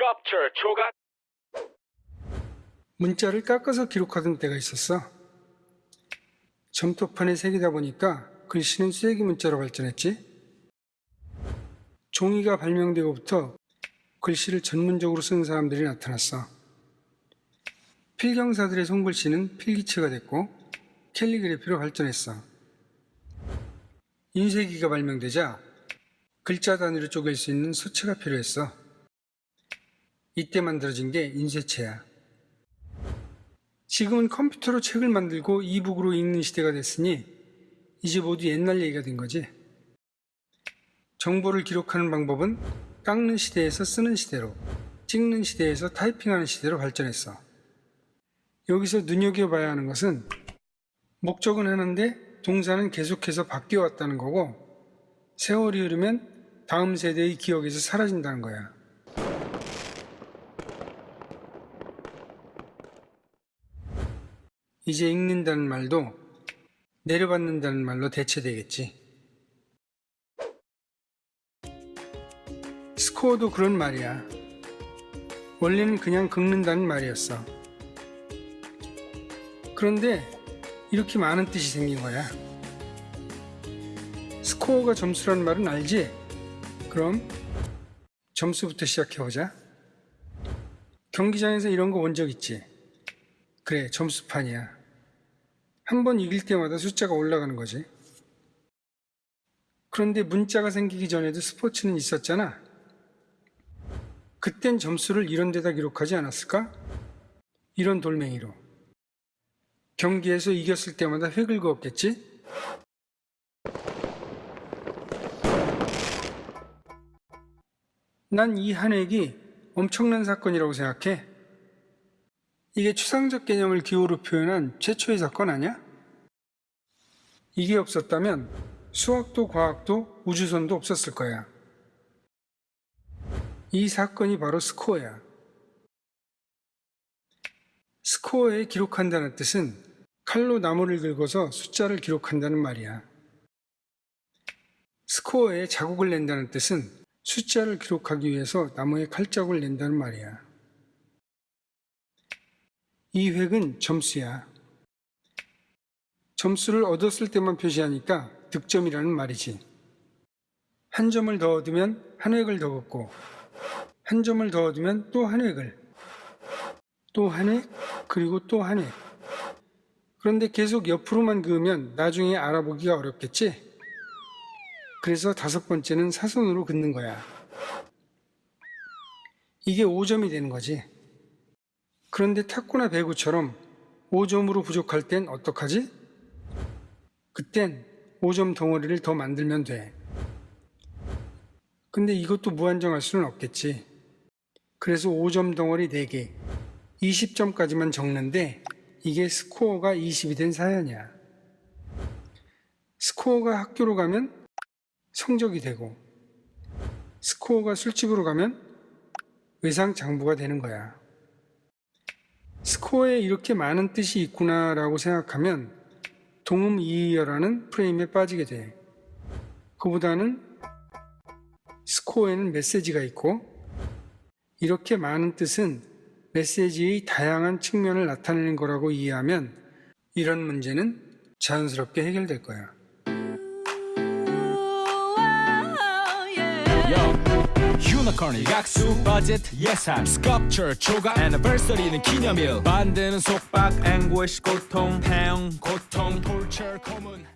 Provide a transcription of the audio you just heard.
sculpture 조각 문자를 깎아서 기록하던 때가 있었어. 점토판에 새기다 보니까 글씨는 쐐기 문자로 발전했지. 종이가 발명되고부터 글씨를 전문적으로 쓰는 사람들이 나타났어. 필경사들의 손글씨는 필기체가 됐고 캘리그래피로 발전했어. 인쇄기가 발명되자 글자 단위로 쪼갤 수 있는 수체가 필요했어. 이때 만들어진 게 인쇄체야. 지금은 컴퓨터로 책을 만들고 이북으로 읽는 시대가 됐으니 이제 모두 옛날 얘기가 된 거지. 정보를 기록하는 방법은 깎는 시대에서 쓰는 시대로, 찍는 시대에서 타이핑하는 시대로 발전했어. 여기서 눈여겨봐야 하는 것은 목적은 하는데 동사는 계속해서 바뀌어 왔다는 거고 세월이 흐르면 다음 세대의 기억에서 사라진다는 거야. 이제 읽는다는 말도 내려받는다는 말로 대체되겠지. 스코어도 그런 말이야. 원래는 그냥 긁는다는 말이었어. 그런데 이렇게 많은 뜻이 생긴 거야. 스코어가 점수라는 말은 알지? 그럼 점수부터 시작해보자. 경기장에서 이런 거 본 적 있지? 그래, 점수판이야. 한 번 이길 때마다 숫자가 올라가는 거지. 그런데 문자가 생기기 전에도 스포츠는 있었잖아. 그땐 점수를 이런 데다 기록하지 않았을까? 이런 돌멩이로. 경기에서 이겼을 때마다 획을 그었겠지? 난 이 한 획이 엄청난 사건이라고 생각해. 이게 추상적 개념을 기호로 표현한 최초의 사건 아니야? 이게 없었다면 수학도 과학도 우주선도 없었을 거야. 이 사건이 바로 스코어야. 스코어에 기록한다는 뜻은 칼로 나무를 긁어서 숫자를 기록한다는 말이야. 스코어에 자국을 낸다는 뜻은 숫자를 기록하기 위해서 나무에 칼자국을 낸다는 말이야. 이 획은 점수야. 점수를 얻었을 때만 표시하니까 득점이라는 말이지. 한 점을 더 얻으면 한 획을 더 긋고, 한 점을 더 얻으면 또 한 획을, 또 한 획, 그리고 또 한 획. 그런데 계속 옆으로만 그으면 나중에 알아보기가 어렵겠지? 그래서 다섯 번째는 사선으로 긋는 거야. 이게 5점이 되는 거지. 그런데 탁구나 배구처럼 5점으로 부족할 땐 어떡하지? 그땐 5점 덩어리를 더 만들면 돼. 근데 이것도 무한정할 수는 없겠지. 그래서 5점 덩어리 4개, 20점까지만 적는데 이게 스코어가 20이 된 사연이야. 스코어가 학교로 가면 성적이 되고, 스코어가 술집으로 가면 외상 장부가 되는 거야. 스코어에 이렇게 많은 뜻이 있구나라고 생각하면 동음이의어라는 프레임에 빠지게 돼. 그보다는 스코어에는 메시지가 있고 이렇게 많은 뜻은 메시지의 다양한 측면을 나타내는 거라고 이해하면 이런 문제는 자연스럽게 해결될 거야. 유니콘이 약수 버짓 예산 스culpture 조각 애니버서리는 기념일 만드는 속박 앵고시 고통 태형 고통 torture 고문